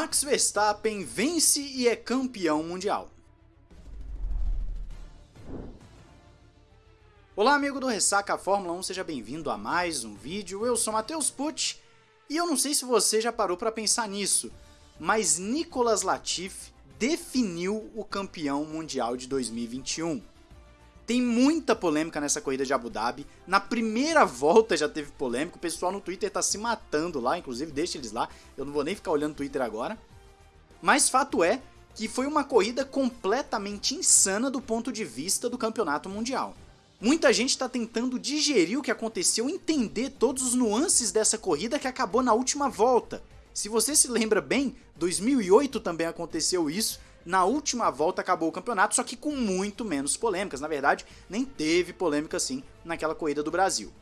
Max Verstappen vence e é campeão mundial. Olá amigo do Ressaca Fórmula 1, seja bem-vindo a mais um vídeo, eu sou Matheus Pucci, e eu não sei se você já parou para pensar nisso, mas Nicolas Latifi definiu o campeão mundial de 2021. Tem muita polêmica nessa corrida de Abu Dhabi. Na primeira volta já teve polêmica. O pessoal no Twitter tá se matando lá, inclusive deixa eles lá. Eu não vou nem ficar olhando o Twitter agora. Mas fato é que foi uma corrida completamente insana do ponto de vista do campeonato mundial. Muita gente está tentando digerir o que aconteceu, entender todos os nuances dessa corrida que acabou na última volta. Se você se lembra bem, 2008 também aconteceu isso, na última volta acabou o campeonato, só que com muito menos polêmicas. Na verdade, nem teve polêmica assim naquela corrida do Brasil.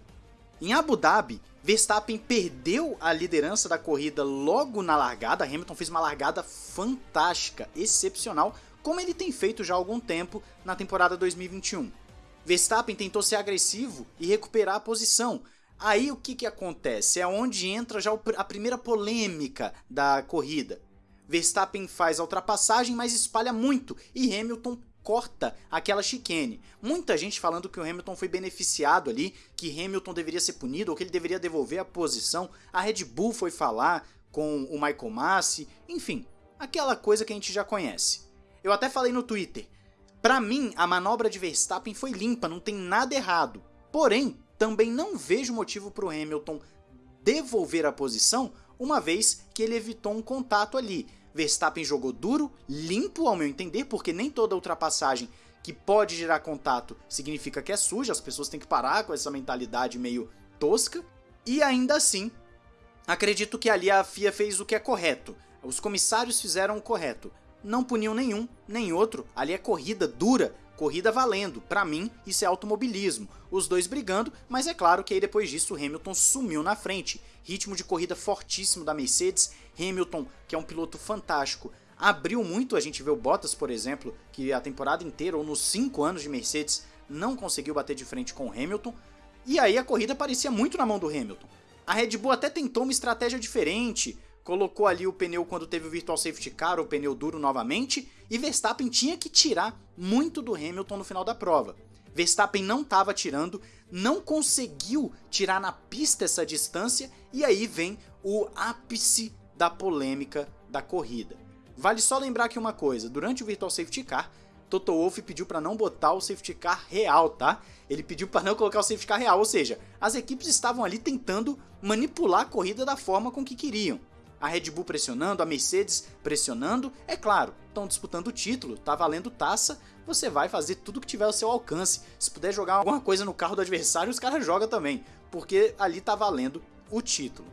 Em Abu Dhabi, Verstappen perdeu a liderança da corrida logo na largada. Hamilton fez uma largada fantástica, excepcional, como ele tem feito já há algum tempo na temporada 2021. Verstappen tentou ser agressivo e recuperar a posição. Aí o que, que acontece? É onde entra já a primeira polêmica da corrida. Verstappen faz a ultrapassagem, mas espalha muito, e Hamilton corta aquela chicane. Muita gente falando que o Hamilton foi beneficiado ali, que Hamilton deveria ser punido ou que ele deveria devolver a posição. A Red Bull foi falar com o Michael Massi, enfim, aquela coisa que a gente já conhece. Eu até falei no Twitter. Para mim, a manobra de Verstappen foi limpa, não tem nada errado. Porém, também não vejo motivo para o Hamilton devolver a posição uma vez que ele evitou um contato ali. Verstappen jogou duro, limpo ao meu entender, porque nem toda ultrapassagem que pode gerar contato significa que é suja, as pessoas têm que parar com essa mentalidade meio tosca. E ainda assim, acredito que ali a FIA fez o que é correto. Os comissários fizeram o correto. Não puniu nenhum, nem outro. Ali é corrida dura, corrida valendo. Para mim, isso é automobilismo. Os dois brigando, mas é claro que aí depois disso o Hamilton sumiu na frente. Ritmo de corrida fortíssimo da Mercedes. Hamilton, que é um piloto fantástico, abriu muito. A gente vê o Bottas, por exemplo, que a temporada inteira, ou nos 5 anos de Mercedes, não conseguiu bater de frente com o Hamilton. E aí a corrida parecia muito na mão do Hamilton. A Red Bull até tentou uma estratégia diferente, colocou ali o pneu quando teve o Virtual Safety Car, o pneu duro novamente, e Verstappen tinha que tirar muito do Hamilton no final da prova. Verstappen não estava tirando, não conseguiu tirar na pista essa distância, e aí vem o ápice da polêmica da corrida. Vale só lembrar aqui uma coisa, durante o Virtual Safety Car, Toto Wolff pediu para não botar o safety car real, tá? Ele pediu para não colocar o safety car real, ou seja, as equipes estavam ali tentando manipular a corrida da forma com que queriam a Red Bull pressionando, a Mercedes pressionando, é claro, estão disputando o título, tá valendo taça, você vai fazer tudo que tiver ao seu alcance. Se puder jogar alguma coisa no carro do adversário, os caras jogam também, porque ali tá valendo o título.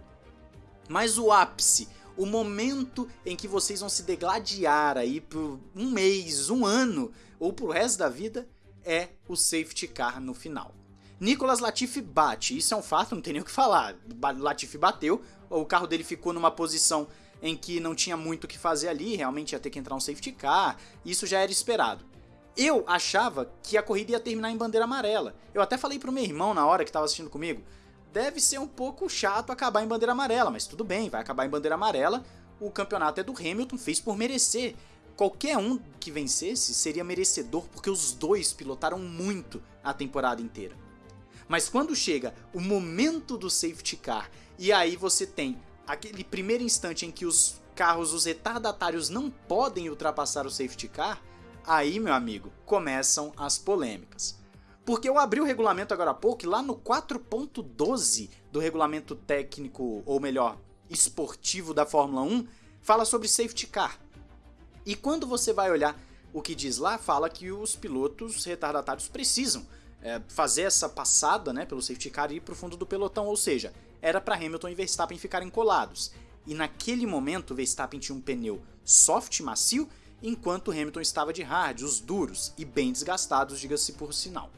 Mas o ápice, o momento em que vocês vão se degladiar aí por um mês, um ano ou pro resto da vida, é o safety car no final. Nicolas Latifi bate, isso é um fato, não tem nem o que falar. Latifi bateu, o carro dele ficou numa posição em que não tinha muito o que fazer ali, realmente ia ter que entrar um safety car, isso já era esperado. Eu achava que a corrida ia terminar em bandeira amarela. Eu até falei pro meu irmão na hora que estava assistindo comigo, deve ser um pouco chato acabar em bandeira amarela, mas tudo bem, vai acabar em bandeira amarela, o campeonato é do Hamilton, fez por merecer. Qualquer um que vencesse seria merecedor porque os dois pilotaram muito a temporada inteira. Mas quando chega o momento do safety car e aí você tem aquele primeiro instante em que os carros, os retardatários não podem ultrapassar o safety car, aí, meu amigo, começam as polêmicas. Porque eu abri o regulamento agora há pouco e lá no 4.12 do regulamento técnico, ou melhor, esportivo da Fórmula 1, fala sobre safety car. E quando você vai olhar o que diz lá, fala que os pilotos retardatários precisam é, fazer essa passada né, pelo safety car e ir para o fundo do pelotão, ou seja, era para Hamilton e Verstappen ficarem colados. E naquele momento, Verstappen tinha um pneu soft macio, enquanto Hamilton estava de hard, os duros e bem desgastados, diga-se por sinal.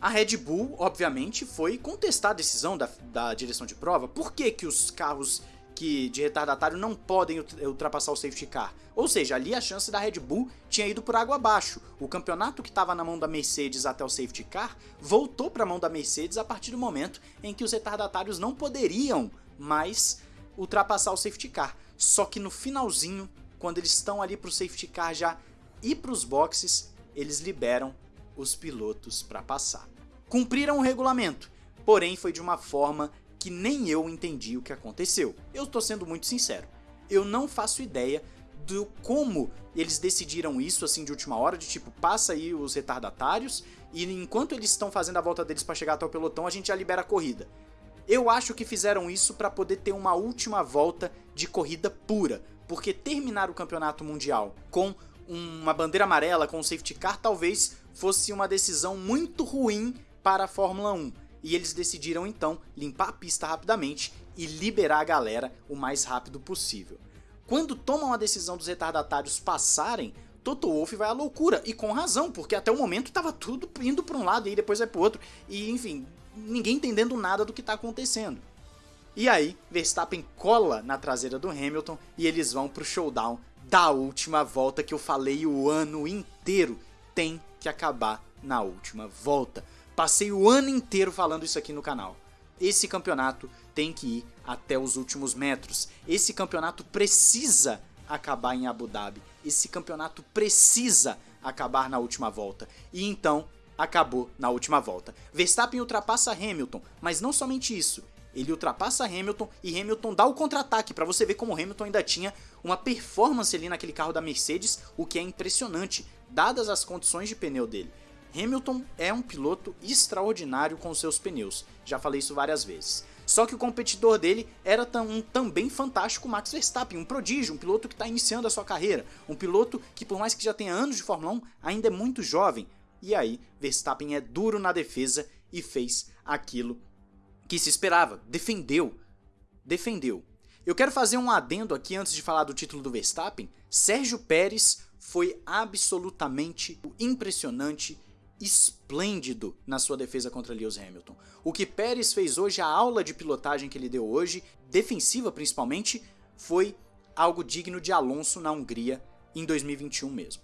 A Red Bull, obviamente, foi contestar a decisão da, da direção de prova. Por que, que os carros que de retardatário não podem ultrapassar o safety car. Ou seja, ali a chance da Red Bull tinha ido por água abaixo. O campeonato que estava na mão da Mercedes até o safety car voltou para a mão da Mercedes a partir do momento em que os retardatários não poderiam mais ultrapassar o safety car. Só que no finalzinho, quando eles estão ali pro safety car já ir pros boxes, eles liberam os pilotos para passar. Cumpriram o regulamento, porém foi de uma forma que nem eu entendi o que aconteceu. Eu tô sendo muito sincero. Eu não faço ideia do como eles decidiram isso assim de última hora, de tipo, passa aí os retardatários e enquanto eles estão fazendo a volta deles para chegar até o pelotão, a gente já libera a corrida. Eu acho que fizeram isso para poder ter uma última volta de corrida pura, porque terminar o campeonato mundial com uma bandeira amarela, com um safety car, talvez fosse uma decisão muito ruim para a Fórmula 1. E eles decidiram então limpar a pista rapidamente e liberar a galera o mais rápido possível. Quando tomam a decisão dos retardatários passarem, Toto Wolff vai à loucura, e com razão, porque até o momento estava tudo indo para um lado e depois vai para o outro, e enfim, ninguém entendendo nada do que está acontecendo. E aí, Verstappen cola na traseira do Hamilton e eles vão pro showdown da última volta que eu falei o ano inteiro. Tem que acabar na última volta. Passei o ano inteiro falando isso aqui no canal. Esse campeonato tem que ir até os últimos metros. Esse campeonato precisa acabar em Abu Dhabi. Esse campeonato precisa acabar na última volta. E então acabou na última volta. Verstappen ultrapassa Hamilton, mas não somente isso. Ele ultrapassa Hamilton e Hamilton dá o contra-ataque para você ver como Hamilton ainda tinha uma performance ali naquele carro da Mercedes, o que é impressionante, dadas as condições de pneu dele. Hamilton é um piloto extraordinário com seus pneus, já falei isso várias vezes. Só que o competidor dele era um também fantástico Max Verstappen, um prodígio, um piloto que está iniciando a sua carreira, um piloto que por mais que já tenha anos de Fórmula 1, ainda é muito jovem. E aí, Verstappen é duro na defesa e fez aquilo que se esperava, defendeu. Defendeu. Eu quero fazer um adendo aqui antes de falar do título do Verstappen. Sérgio Pérez foi absolutamente impressionante esplêndido na sua defesa contra Lewis Hamilton. O que Pérez fez hoje, a aula de pilotagem que ele deu hoje, defensiva principalmente, foi algo digno de Alonso na Hungria em 2021 mesmo.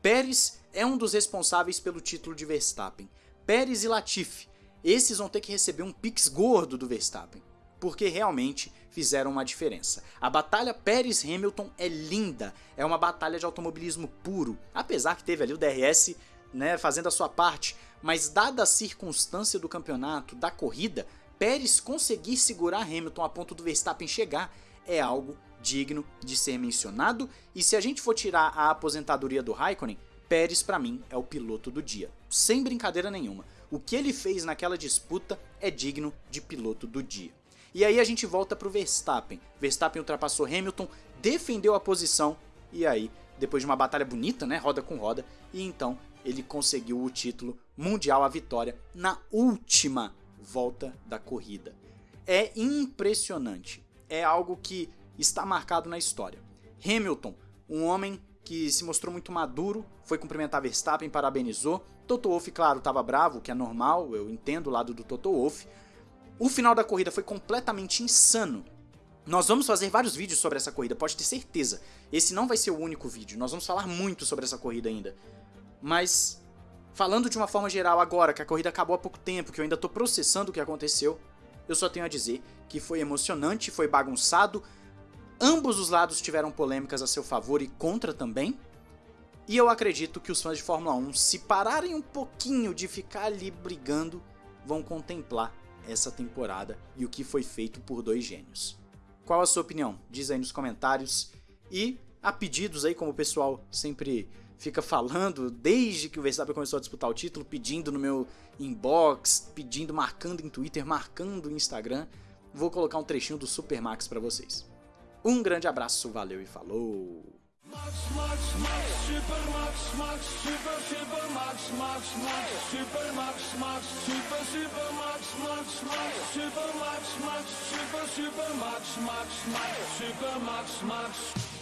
Pérez é um dos responsáveis pelo título de Verstappen. Pérez e Latifi, esses vão ter que receber um pix gordo do Verstappen, porque realmente fizeram uma diferença. A batalha Pérez-Hamilton é linda, é uma batalha de automobilismo puro, apesar que teve ali o DRS né, fazendo a sua parte, mas dada a circunstância do campeonato, da corrida, Pérez conseguir segurar Hamilton a ponto do Verstappen chegar é algo digno de ser mencionado, e se a gente for tirar a aposentadoria do Raikkonen, Pérez para mim é o piloto do dia, sem brincadeira nenhuma. O que ele fez naquela disputa é digno de piloto do dia. E aí a gente volta pro Verstappen. Verstappen ultrapassou Hamilton, defendeu a posição e aí, depois de uma batalha bonita, né, roda com roda, e então ele conseguiu o título mundial, a vitória, na última volta da corrida. É impressionante, é algo que está marcado na história. Hamilton, um homem que se mostrou muito maduro, foi cumprimentar Verstappen, parabenizou. Toto Wolff, claro, estava bravo, o que é normal, eu entendo o lado do Toto Wolff. O final da corrida foi completamente insano. Nós vamos fazer vários vídeos sobre essa corrida, pode ter certeza. Esse não vai ser o único vídeo, nós vamos falar muito sobre essa corrida ainda. Mas, falando de uma forma geral agora, que a corrida acabou há pouco tempo, que eu ainda tô processando o que aconteceu, eu só tenho a dizer que foi emocionante, foi bagunçado, ambos os lados tiveram polêmicas a seu favor e contra também, e eu acredito que os fãs de Fórmula 1, se pararem um pouquinho de ficar ali brigando, vão contemplar essa temporada e o que foi feito por dois gênios. Qual a sua opinião? Diz aí nos comentários. E há pedidos aí, como o pessoal sempre fica falando desde que o Verstappen começou a disputar o título, pedindo no meu inbox, pedindo, marcando em Twitter, marcando em Instagram. Vou colocar um trechinho do Super Max para vocês. Um grande abraço, valeu e falou! Max, Max, Max, Super Max, Max, Super, Super Max, Max, Max, Super Max, Max, Super, Super Max, Max, Max, Super Max, Max, Super, Super Max, Max, Max, Super Max, Max.